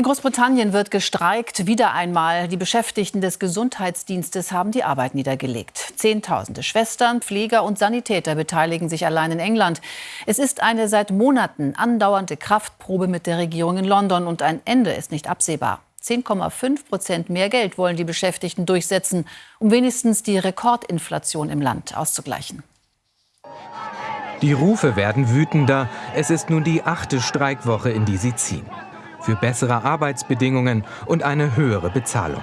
In Großbritannien wird gestreikt. Wieder einmal. Die Beschäftigten des Gesundheitsdienstes haben die Arbeit niedergelegt. Zehntausende Schwestern, Pfleger und Sanitäter beteiligen sich allein in England. Es ist eine seit Monaten andauernde Kraftprobe mit der Regierung in London und ein Ende ist nicht absehbar. 10,5 Prozent mehr Geld wollen die Beschäftigten durchsetzen, um wenigstens die Rekordinflation im Land auszugleichen. Die Rufe werden wütender. Es ist nun die achte Streikwoche, in die sie ziehen für bessere Arbeitsbedingungen und eine höhere Bezahlung.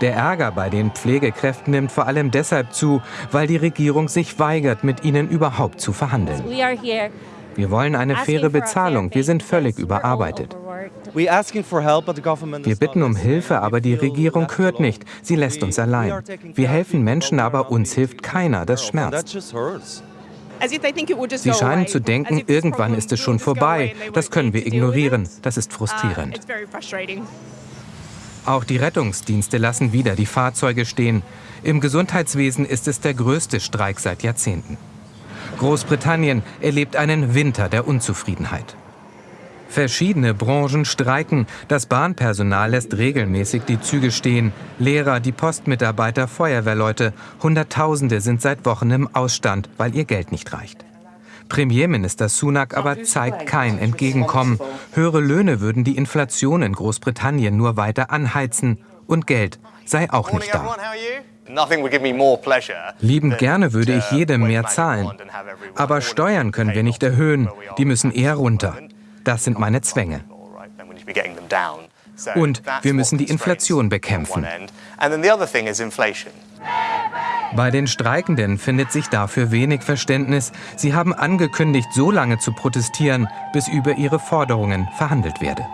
Der Ärger bei den Pflegekräften nimmt vor allem deshalb zu, weil die Regierung sich weigert, mit ihnen überhaupt zu verhandeln. Wir wollen eine faire Bezahlung. Wir sind völlig überarbeitet. Wir bitten um Hilfe, aber die Regierung hört nicht. Sie lässt uns allein. Wir helfen Menschen, aber uns hilft keiner. Das schmerzt. Sie scheinen zu denken, irgendwann ist es schon vorbei. Das können wir ignorieren. Das ist frustrierend. Auch die Rettungsdienste lassen wieder die Fahrzeuge stehen. Im Gesundheitswesen ist es der größte Streik seit Jahrzehnten. Großbritannien erlebt einen Winter der Unzufriedenheit. Verschiedene Branchen streiken. Das Bahnpersonal lässt regelmäßig die Züge stehen. Lehrer, die Postmitarbeiter, Feuerwehrleute. Hunderttausende sind seit Wochen im Ausstand, weil ihr Geld nicht reicht. Premierminister Sunak aber zeigt kein Entgegenkommen. Höhere Löhne würden die Inflation in Großbritannien nur weiter anheizen. Und Geld sei auch nicht da. Liebend gerne würde ich jedem mehr zahlen. Aber Steuern können wir nicht erhöhen. Die müssen eher runter. Das sind meine Zwänge. Und wir müssen die Inflation bekämpfen. Bei den Streikenden findet sich dafür wenig Verständnis. Sie haben angekündigt, so lange zu protestieren, bis über ihre Forderungen verhandelt werde.